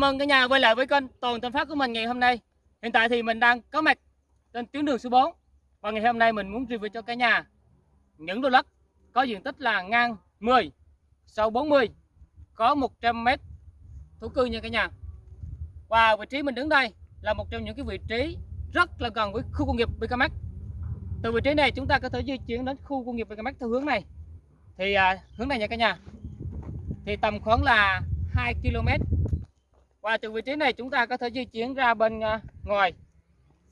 Chào mừng cả nhà quay lại với kênh Toàn Tân Phát của mình ngày hôm nay. Hiện tại thì mình đang có mặt trên tuyến đường số 4 và ngày hôm nay mình muốn review cho cả nhà những lô đất có diện tích là ngang 10, sâu 40, có 100 m thổ cư nha cả nhà. Và vị trí mình đứng đây là một trong những cái vị trí rất là gần với khu công nghiệp BKMX. Từ vị trí này chúng ta có thể di chuyển đến khu công nghiệp BKMX theo hướng này. Thì à, hướng này nha cả nhà. Thì tầm khoảng là 2 km và từ vị trí này chúng ta có thể di chuyển ra bên à, ngoài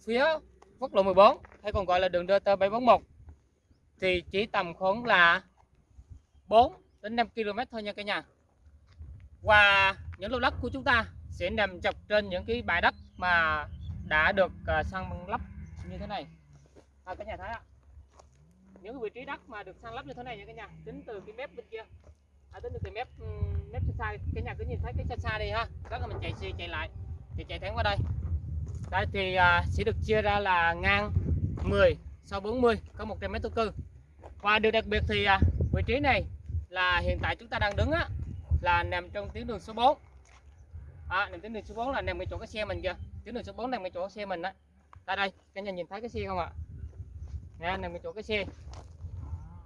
phía quốc lộ 14 hay còn gọi là đường DT 741 thì chỉ tầm khoảng là 4 đến 5 km thôi nha cả nhà. Và những lô đất của chúng ta sẽ nằm dọc trên những cái bãi đất mà đã được à, săn lấp như thế này. À, cả nhà thấy ạ. Những vị trí đất mà được săn lấp như thế này nha cả nhà, tính từ cái mép bên kia à, tính từ mép ừ, mép xa xa cái nhà cứ nhìn thấy cái xa xa đi ha. Đó là mình chạy xe chạy lại thì chạy thẳng qua đây. Đây thì à, sẽ được chia ra là ngang 10 sau 40 có 100 mét thổ cư. Và điều đặc biệt thì à, vị trí này là hiện tại chúng ta đang đứng á là nằm trong tuyến đường số 4 à, nằm tuyến đường số 4 là nằm ngay chỗ cái xe mình kìa. Tuyến đường số 4 nằm ngay chỗ xe mình á. Tại đây cả nhà nhìn thấy cái xe không ạ? Nè nằm ngay chỗ cái xe.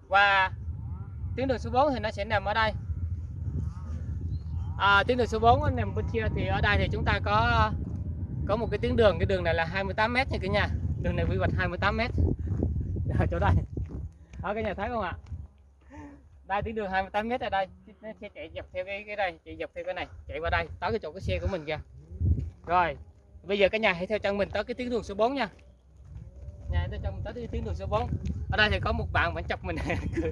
Và tuyến đường số 4 thì nó sẽ nằm ở đây. À, tuyến đường số 4 nằm bên kia thì ở đây thì chúng ta có có một cái tuyến đường. Cái đường này là 28 m nha cả nhà. Đường này quy hoạch 28 m ở chỗ đây. Ở cái nhà thấy không ạ? Đây tuyến đường 28 m ở đây. Nó sẽ chạy dọc theo cái cái đây chạy dọc theo cái này chạy qua đây tới cái chỗ cái xe của mình kìa. Rồi bây giờ cả nhà hãy theo chân mình tới cái tuyến đường số 4 nha nhà tới trong, tới tuyến đường số 4 ở đây thì có một bạn vẫn chọc mình. Cười.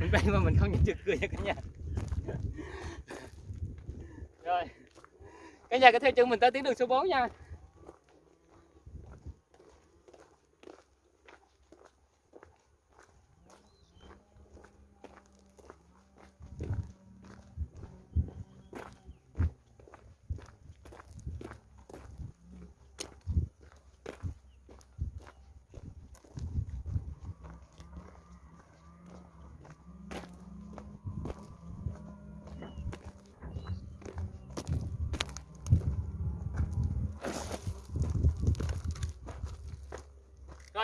Mình quay mà mình không nhận được cười nha cả nhà. Rồi. Cả nhà có theo chân mình tới tuyến đường số 4 nha.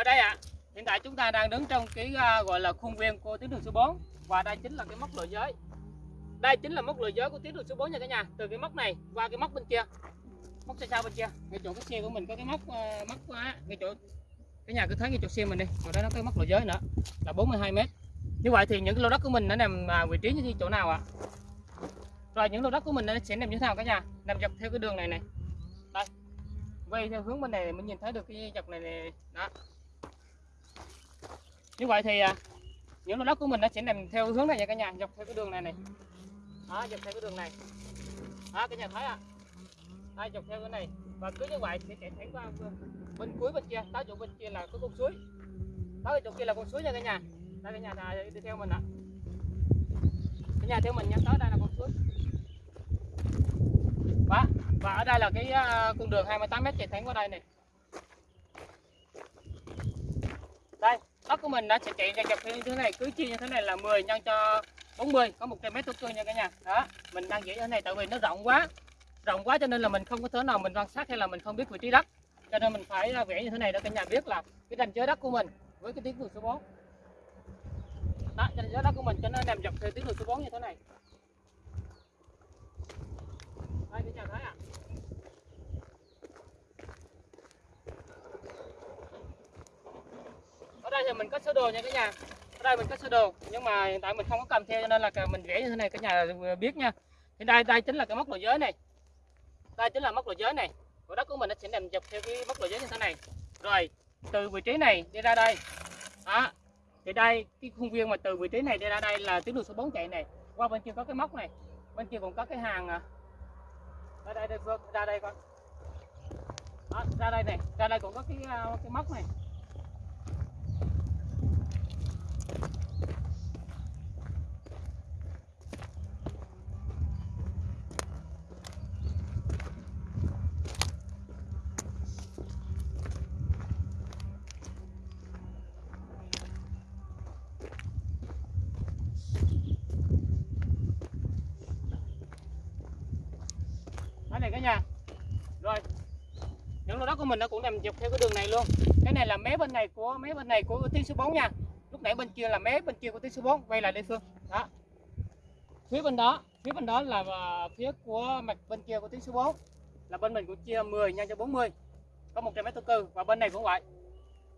Đây ạ, à, hiện tại chúng ta đang đứng trong cái uh, gọi là khuôn viên của tuyến đường số 4 và đây chính là cái mốc lộ giới. Đây chính là mốc lộ giới của tuyến đường số 4 nha cả nhà. Từ cái mốc này qua cái mốc bên kia. Mốc xa xa bên kia. Ngay chỗ cái xe của mình có cái mốc uh, mốc uh, ngay chỗ cái nhà cứ thấy ngay chỗ xe mình đi. Rồi đó nó có mốc lộ giới nữa là 42 m. Như vậy thì những cái lô đất của mình nó nằm uh, vị trí như chỗ nào ạ? À? Rồi những lô đất của mình nó sẽ nằm như thế nào cả nhà? Nằm dọc theo cái đường này này. Đây. Quay theo hướng bên này mình nhìn thấy được cái dọc này, này. đó như vậy thì à, những lô đất của mình nó sẽ nằm theo hướng này nha cả nhà. Dọc theo cái đường này này. Đó, dọc theo cái đường này. Đó, cả nhà thấy à đây dọc theo cái này. Và cứ như vậy sẽ chạy thẳng qua bên cuối bên kia. Đó, chỗ bên kia là có con suối. Tới chỗ kia là con suối nha cả nhà. Đây cả nhà là đi theo mình ạ. Cả nhà theo mình nha. Tới đây là con suối. Và và ở đây là cái à, con đường 28 m chạy thẳng qua đây này. Đây đất của mình nó sẽ chạy ra dọc như thế này, cứ chia như thế này là 10 nhân cho 40 có 100 mét thổ cơ nha cả nhà. Đó, mình đang vẽ như thế này tại vì nó rộng quá rộng quá cho nên là mình không có thể nào mình quan sát hay là mình không biết vị trí đất. Cho nên mình phải vẽ như thế này để cả nhà biết là cái ranh giới đất của mình với cái tiếng đường số 4 đó, ranh giới đất của mình cho nó nằm dọc theo tiếng đường số 4 như thế này. Đây cả nhà thấy à ở thì mình có sơ đồ nha cả nhà. Ở đây mình có sơ đồ nhưng mà hiện tại mình không có cầm theo cho nên là mình vẽ như thế này cả nhà biết nha. Thì đây đây chính là cái mốc lộ giới này. Đây chính là mốc lộ giới này. Của đất của mình nó sẽ nằm dọc theo cái mốc lộ giới như thế này. Rồi từ vị trí này đi ra đây. Đó. Thì đây cái khuôn viên mà từ vị trí này đi ra đây là tuyến đường số 4 chạy này. Qua bên kia có cái mốc này bên kia còn có cái hàng à. ở đây đây ra đây con đó, ra đây này ra đây còn có cái à, cái mốc này. Này cả nhà. Mình nó cũng nằm dọc theo cái đường này luôn. Cái này là mé bên này của mé bên này của tiên số 4 nha nãy bên kia là mé, bên kia của tí số 4 quay lại đây Phương. Đó. Phía bên đó, phía bên đó là à, phía của mặt bên kia của tí số 4 là bên mình cũng chia 10 nhân cho 40 có 100 mét thổ cư và bên này cũng vậy.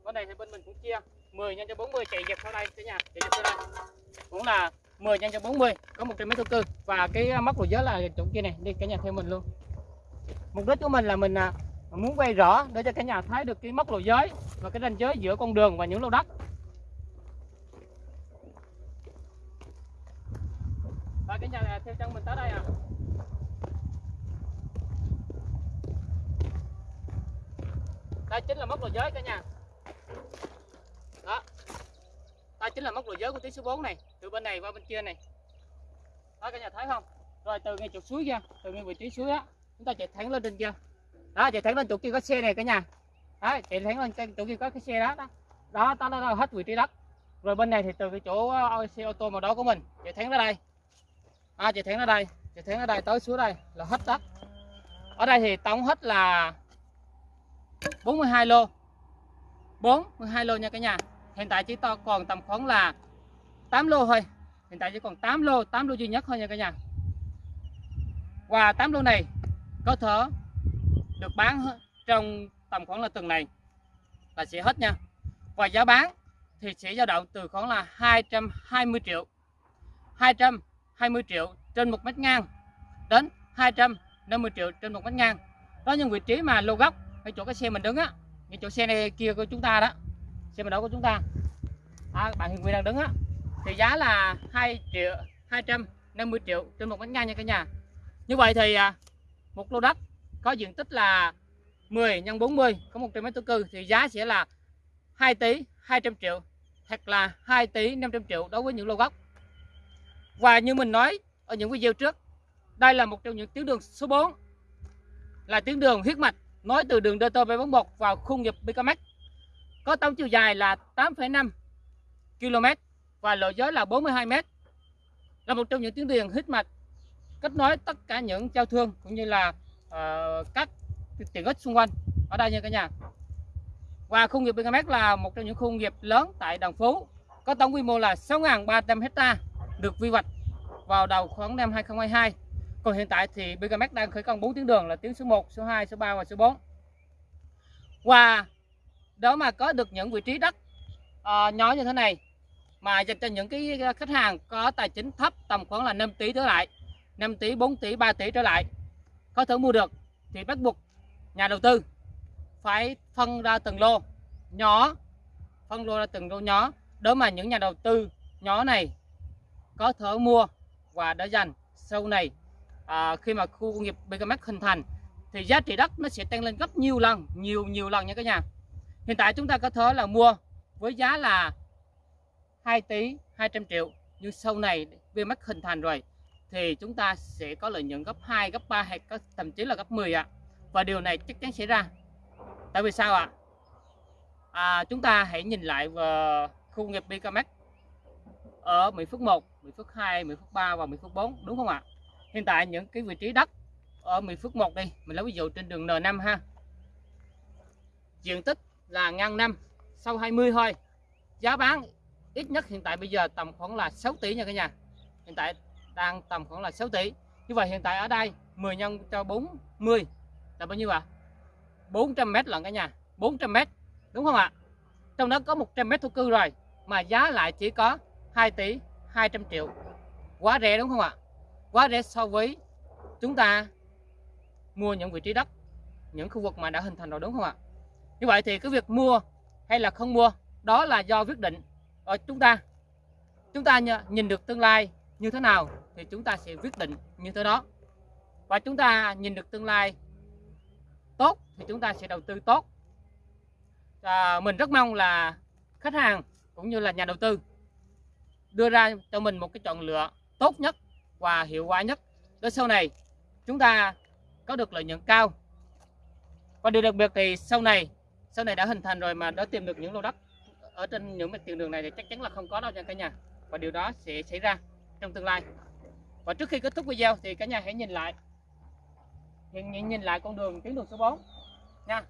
Bên này thì bên mình cũng chia 10 nhân cho 40 chạy dọc theo đây, cả nhà, chạy dọc theo đây. Cũng là 10 nhân cho 40 có 100 mét thổ cư và cái à, móc lùi giới là chỗ kia này, đi cả nhà theo mình luôn. Mục đích của mình là mình à, muốn quay rõ, để cho cả nhà thấy được cái mốc lộ giới và cái ranh giới giữa con đường và những lô đất và cái mình tới đây à? Đây chính là mốc lùi giới cả nhà. Đó. Đây chính là mốc lùi giới của tiếng số 4 này từ bên này qua bên kia này. Đó cả nhà thấy không? Rồi từ ngay trục suối kia từ ngay vị trí suối á chúng ta chạy thẳng lên trên kia. Đó chạy thẳng lên chỗ kia có xe này cả nhà. Đó chạy thẳng lên chỗ kia có cái xe đó đó. Đó đó, đó, đó hết vị trí đất. Rồi bên này thì từ cái chỗ ờ, xe ô tô màu đó của mình chạy thẳng ra đây à, chạy thẳng ở đây. Chạy thẳng ở đây tới xuống đây là hết đất. Ở đây thì tổng hết là 42 lô. 42 lô nha cả nhà. Hiện tại chỉ to còn tầm khoảng là 8 lô thôi. Hiện tại chỉ còn 8 lô 8 lô duy nhất thôi nha cả nhà. Và 8 lô này có thể được bán trong tầm khoảng là tuần này là sẽ hết nha. Và giá bán thì sẽ dao động từ khoảng là 220 triệu. 20 triệu trên một mét ngang đến 250 triệu trên một mét ngang. Đó những vị trí mà lô góc cái chỗ cái xe mình đứng á cái chỗ xe này kia của chúng ta đó xe mình đó của chúng ta. À, bạn Hiền Nguyên đang đứng á thì giá là 2 triệu 250 triệu trên một mét ngang nha cả nhà. Như vậy thì à, một lô đất có diện tích là 10 x 40 có 100 mét thổ cư thì giá sẽ là 2 tỷ 200 triệu hoặc là 2 tỷ 500 triệu đối với những lô gốc và như mình nói ở những video trước đây là một trong những tuyến đường số 4 là tuyến đường huyết mạch nối từ đường DT741 vào khu nghiệp BKMX có tổng chiều dài là 8,5 km và lộ giới là 42 m là một trong những tuyến đường huyết mạch kết nối tất cả những giao thương cũng như là uh, các tiện ích xung quanh ở đây nha cả nhà. Và khu nghiệp BKMX là một trong những khu nghiệp lớn tại Đồng Phú có tổng quy mô là 6.300 hecta được quy hoạch vào đầu khoảng năm 2022 còn hiện tại thì BKMX đang khởi công 4 tuyến đường là tuyến số 1, số 2, số 3 và số 4 và đó mà có được những vị trí đất uh, nhỏ như thế này mà dành cho những cái ờ, khách hàng có tài chính thấp tầm khoảng là 5 tỷ trở lại 5 tỷ 4 tỷ 3 tỷ trở lại có thể mua được thì bắt buộc nhà đầu tư phải phân ra từng lô nhỏ phân lô ra từng lô nhỏ đó mà những nhà đầu tư nhỏ này có thể mua và để dành sau này à, khi mà khu công nghiệp BKMX hình thành thì giá trị đất nó sẽ tăng lên gấp nhiều lần nhiều nhiều lần nha các nhà. Hiện tại chúng ta có thể là mua với giá là 2 tỷ 200 triệu nhưng sau này BKMX hình thành rồi thì chúng ta sẽ có lợi nhuận gấp 2 gấp 3 hay có thậm chí là gấp 10 ạ. Và điều này chắc chắn xảy ra. Tại vì sao ạ? À, chúng ta hãy nhìn lại vào khu công nghiệp BKMX ở Mỹ Phước 1, Mỹ Phước 2, Mỹ Phước 3 và Mỹ Phước 4 đúng không ạ? Hiện tại những cái vị trí đất ở Mỹ Phước 1 đi mình lấy ví dụ trên đường N5 ha. Diện tích là ngang 5, sau 20 thôi. Giá bán ít nhất hiện tại bây giờ tầm khoảng là 6 tỷ nha cả nhà. Hiện tại đang tầm khoảng là 6 tỷ. Như vậy hiện tại ở đây 10 nhân cho 40 là bao nhiêu ạ? À? 400 m lận cả nhà 400 m đúng không ạ? Trong đó có 100 m thổ cư rồi mà giá lại chỉ có 2 tỷ 200 triệu. Quá rẻ đúng không ạ? Quá rẻ so với chúng ta mua những vị trí đất những khu vực mà đã hình thành rồi đúng không ạ? Như vậy thì cái việc mua hay là không mua đó là do quyết định ở chúng ta. Chúng ta nhìn được tương lai như thế nào thì chúng ta sẽ quyết định như thế đó. Và chúng ta nhìn được tương lai tốt thì chúng ta sẽ đầu tư tốt. À, mình rất mong là khách hàng cũng như là nhà đầu tư đưa ra cho mình một cái chọn lựa tốt nhất và hiệu quả nhất. Để sau này chúng ta có được lợi nhuận cao. Và điều đặc biệt thì sau này sau này đã hình thành rồi mà đã tìm được những lô đất ở trên những mặt tiền đường này thì chắc chắn là không có đâu nha cả nhà. Và điều đó sẽ xảy ra trong tương lai. Và trước khi kết thúc video thì cả nhà hãy nhìn lại nhìn, nhìn, nhìn lại con đường tuyến đường số 4 nha.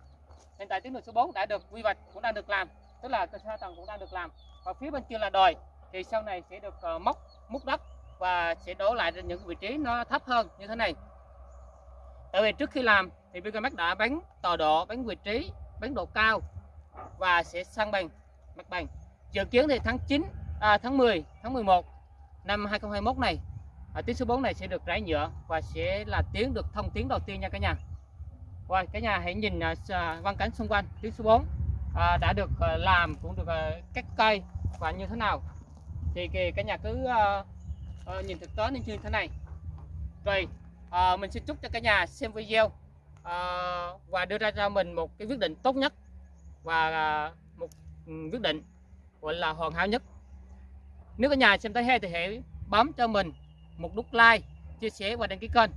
Hiện tại tuyến đường số 4 đã được quy hoạch cũng đang được làm tức là cơ sở tầng cũng đang được làm. Và phía bên kia là đồi thì sau này sẽ được ờ, móc múc đất và sẽ đổ lại những vị trí nó thấp hơn như thế này. Tại vì trước khi làm thì Bicamax đã bắn tọa độ bắn vị trí bắn độ cao và sẽ sang bằng mặt bằng. Dự kiến thì tháng 9 à, tháng 10 tháng 11 năm 2021 này à, tuyến số 4 này sẽ được rải nhựa và sẽ là tuyến được thông tuyến đầu tiên nha cả nhà. Và cả nhà hãy nhìn à, văn cảnh xung quanh tuyến số 4 à, đã được à, làm cũng được à, cắt cây và như thế nào thì kì- cả nhà cứ uh, uh, nhìn thực tế như thế này. Rồi uh, mình xin chúc cho cả nhà xem video uh, và đưa ra cho mình một cái quyết định tốt nhất và uh, một ừ, quyết định gọi là hoàn hảo nhất. Nếu cả nhà xem thấy hay thì hãy bấm cho mình một nút like chia sẻ và đăng ký kênh.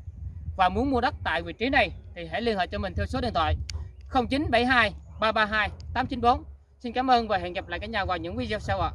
Và muốn mua đất tại vị trí này thì hãy liên hệ cho mình theo số điện thoại 0972 332 894 xin cảm ơn và hẹn gặp lại cả nhà vào những video sau ạ.